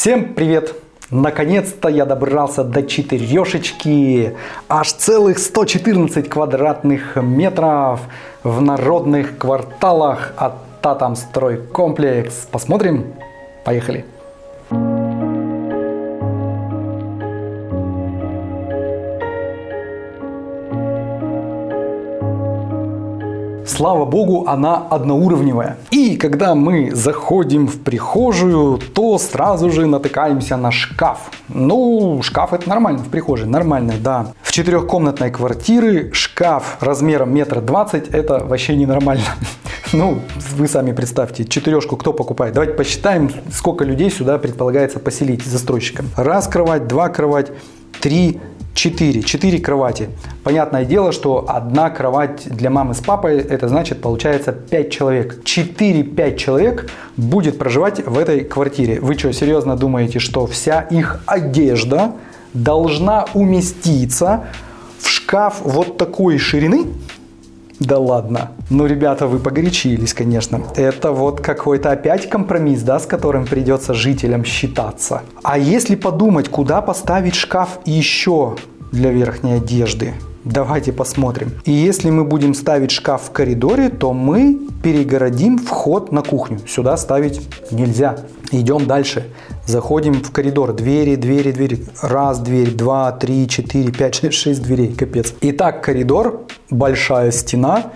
Всем привет! Наконец-то я добрался до четырешечки. Аж целых 114 квадратных метров в народных кварталах от Татам Стройкомплекс. Посмотрим? Поехали! Слава богу, она одноуровневая. И когда мы заходим в прихожую, то сразу же натыкаемся на шкаф. Ну, шкаф это нормально в прихожей, нормально, да. В четырехкомнатной квартире шкаф размером метр двадцать это вообще ненормально. Ну, вы сами представьте, четырешку кто покупает? Давайте посчитаем, сколько людей сюда предполагается поселить застройщикам. Раз кровать, два кровать, три 4. 4 кровати. Понятное дело, что одна кровать для мамы с папой, это значит получается 5 человек. 4-5 человек будет проживать в этой квартире. Вы что, серьезно думаете, что вся их одежда должна уместиться в шкаф вот такой ширины? Да ладно. Ну, ребята, вы погорячились, конечно. Это вот какой-то опять компромисс, да, с которым придется жителям считаться. А если подумать, куда поставить шкаф еще для верхней одежды? Давайте посмотрим. И если мы будем ставить шкаф в коридоре, то мы перегородим вход на кухню. Сюда ставить нельзя. Идем дальше. Заходим в коридор. Двери, двери, двери. Раз, дверь, два, три, четыре, пять, шесть, шесть дверей. Капец. Итак, коридор, большая стена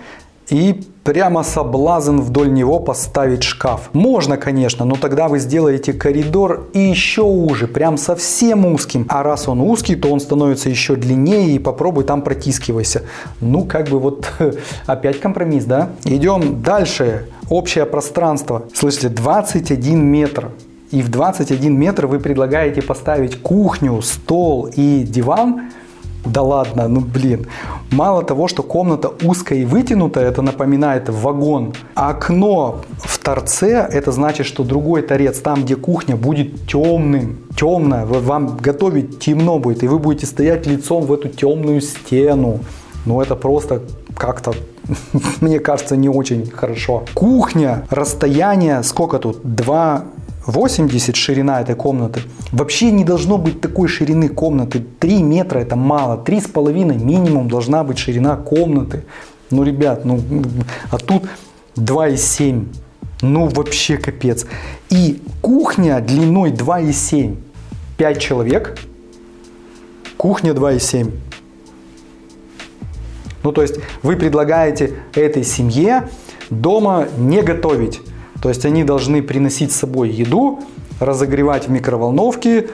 и прямо соблазн вдоль него поставить шкаф. Можно, конечно, но тогда вы сделаете коридор и еще уже, прям совсем узким. А раз он узкий, то он становится еще длиннее и попробуй там протискивайся. Ну, как бы вот опять компромисс, да? Идем дальше. Общее пространство. Слышите, 21 метр. И в 21 метр вы предлагаете поставить кухню, стол и диван – да ладно, ну блин. Мало того, что комната узкая и вытянутая, это напоминает вагон. Окно в торце, это значит, что другой торец, там где кухня, будет темным. Темное, вам готовить темно будет, и вы будете стоять лицом в эту темную стену. Ну это просто как-то мне кажется, не очень хорошо. Кухня, расстояние, сколько тут? 2 80 ширина этой комнаты. Вообще не должно быть такой ширины комнаты. 3 метра это мало. 3,5 минимум должна быть ширина комнаты. Ну, ребят, ну, а тут 2,7. Ну, вообще капец. И кухня длиной 2,7. 5 человек. Кухня 2,7. Ну, то есть вы предлагаете этой семье дома не готовить. То есть они должны приносить с собой еду, разогревать в микроволновке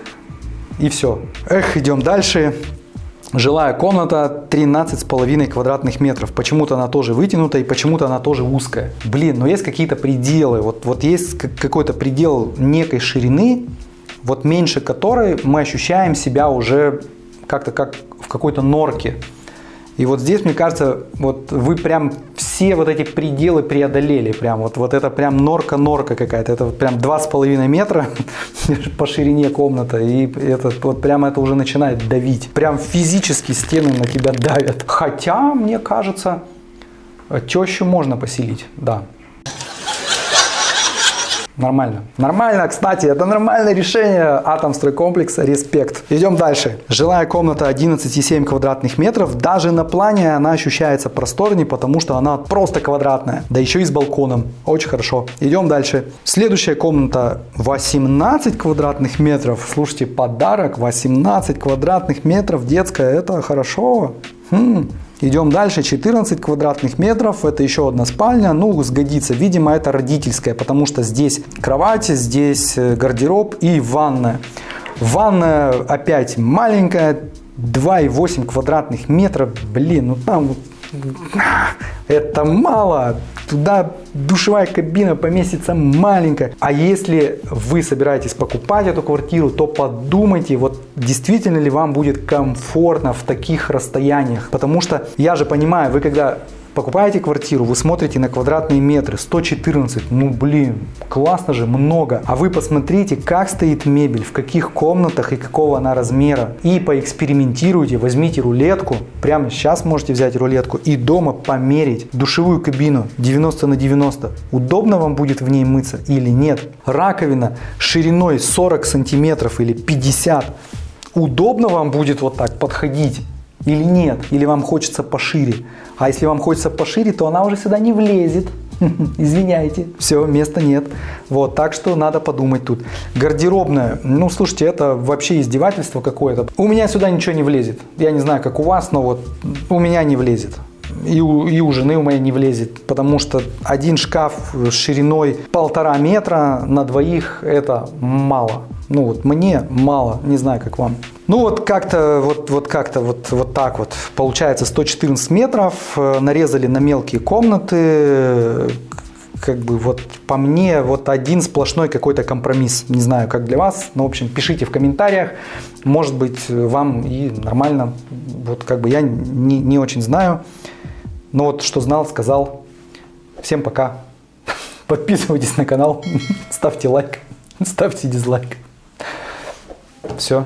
и все. Эх, идем дальше. Жилая комната 13,5 квадратных метров. Почему-то она тоже вытянута и почему-то она тоже узкая. Блин, но есть какие-то пределы. Вот, вот есть какой-то предел некой ширины, вот меньше которой мы ощущаем себя уже как-то как в какой-то норке. И вот здесь, мне кажется, вот вы прям все вот эти пределы преодолели. Прям вот, вот это прям норка-норка какая-то. Это вот прям 2,5 метра по ширине комната. И это вот прям это уже начинает давить. Прям физически стены на тебя давят. Хотя, мне кажется, тещу можно поселить, да. Нормально. Нормально, кстати, это нормальное решение Атомстройкомплекса, респект. Идем дальше. Жилая комната 11,7 квадратных метров. Даже на плане она ощущается просторнее, потому что она просто квадратная. Да еще и с балконом. Очень хорошо. Идем дальше. Следующая комната 18 квадратных метров. Слушайте, подарок 18 квадратных метров детская. Это хорошо. Хм. Идем дальше, 14 квадратных метров, это еще одна спальня, ну, сгодится. Видимо, это родительская, потому что здесь кровать, здесь э, гардероб и ванная. Ванная опять маленькая, 2,8 квадратных метров, блин, ну там это мало. Туда душевая кабина поместится маленькая. А если вы собираетесь покупать эту квартиру, то подумайте, вот действительно ли вам будет комфортно в таких расстояниях. Потому что я же понимаю, вы когда Покупаете квартиру, вы смотрите на квадратные метры, 114, ну блин, классно же, много. А вы посмотрите, как стоит мебель, в каких комнатах и какого она размера. И поэкспериментируйте, возьмите рулетку, прямо сейчас можете взять рулетку и дома померить душевую кабину 90 на 90. Удобно вам будет в ней мыться или нет? Раковина шириной 40 сантиметров или 50. Удобно вам будет вот так подходить или нет? Или вам хочется пошире? А если вам хочется пошире, то она уже сюда не влезет. Извиняйте, все, места нет. Вот, так что надо подумать тут. Гардеробная, ну, слушайте, это вообще издевательство какое-то. У меня сюда ничего не влезет. Я не знаю, как у вас, но вот у меня не влезет. И у, и у жены у моей не влезет, потому что один шкаф шириной полтора метра на двоих это мало. Ну вот мне мало, не знаю, как вам. Ну вот как-то вот, вот как-то вот, вот так вот. Получается 114 метров, э, нарезали на мелкие комнаты, как бы вот по мне вот один сплошной какой-то компромисс. Не знаю, как для вас, но в общем пишите в комментариях. Может быть вам и нормально. Вот как бы я не, не очень знаю. Но вот что знал, сказал. Всем пока. Подписывайтесь на канал, ставьте лайк, ставьте дизлайк. Все.